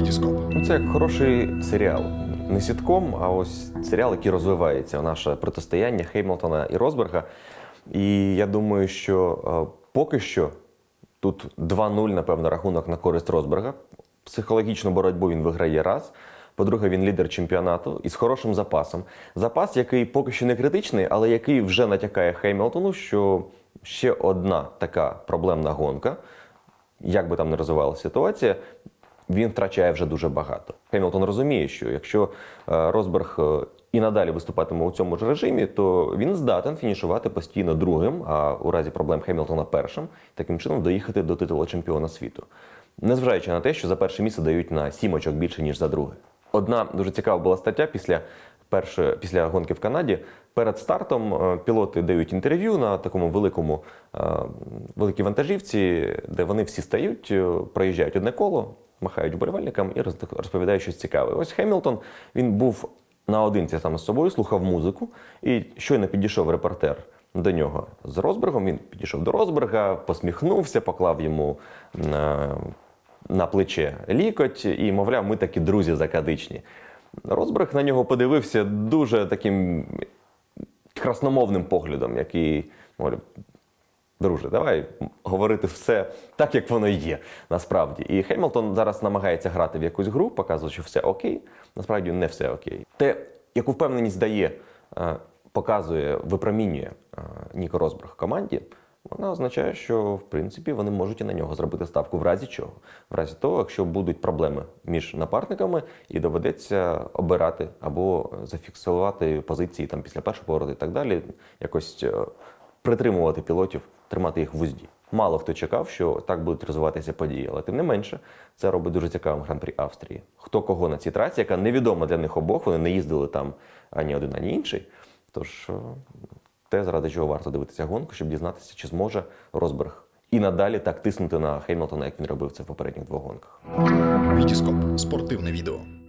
Вітіскоп. Ну, це як хороший серіал. Не сітком, а ось серіал, який розвивається. Наше протистояння Хеймлтона і Росберга. І я думаю, що е, поки що тут 2-0, напевно, рахунок на користь Росберга. Психологічну боротьбу він виграє раз. По-друге, він лідер чемпіонату із хорошим запасом. Запас, який поки що не критичний, але який вже натякає Хеймлтону, що ще одна така проблемна гонка, як би там не розвивалася ситуація, він втрачає вже дуже багато. Хемілтон розуміє, що якщо е, Росберг е, і надалі виступатиме у цьому ж режимі, то він здатен фінішувати постійно другим, а у разі проблем Хемілтона першим, таким чином доїхати до титулу чемпіона світу. Незважаючи на те, що за перше місце дають на сім очок більше, ніж за друге. Одна дуже цікава була стаття після першої після гонки в Канаді. Перед стартом е, пілоти дають інтерв'ю на такому великому великій вантажівці, де вони всі стають, проїжджають одне коло, махають вболівальникам і роз- розповідають щось цікаве. Ось Хемілтон він був наодинці саме з собою, слухав музику, і щойно підійшов репортер до нього з Росбергом. Він підійшов до Росберга, посміхнувся, поклав йому на, на плече лікоть і, мовляв, ми такі друзі закадичні. Росберг на нього подивився дуже таким красномовним поглядом, який мовляв, друже, давай говорити все так, як воно є насправді. І Хемілтон зараз намагається грати в якусь гру, показує, що все окей. Насправді не все окей. Те, яку впевненість дає, е, показує, випромінює е, Ніко Росберг команді. Вона означає, що в принципі вони можуть і на нього зробити ставку в разі чого. В разі того, якщо будуть проблеми між напарниками, і доведеться обирати або зафіксувати позиції там після першого повороту і так далі, якось е, притримувати пілотів, тримати їх в узді. Мало хто чекав, що так будуть розвиватися події, але тим не менше це робить дуже цікавим гран-прі Австрії. Хто кого на цій трасі, яка невідома для них обох, вони не їздили там ані один, ані інший. Тож е, те, заради чого варто дивитися гонку, щоб дізнатися, чи зможе Росберг і надалі так тиснути на Хеймлтона, як він робив це в попередніх двох гонках. Вітіскоп. Спортивне відео.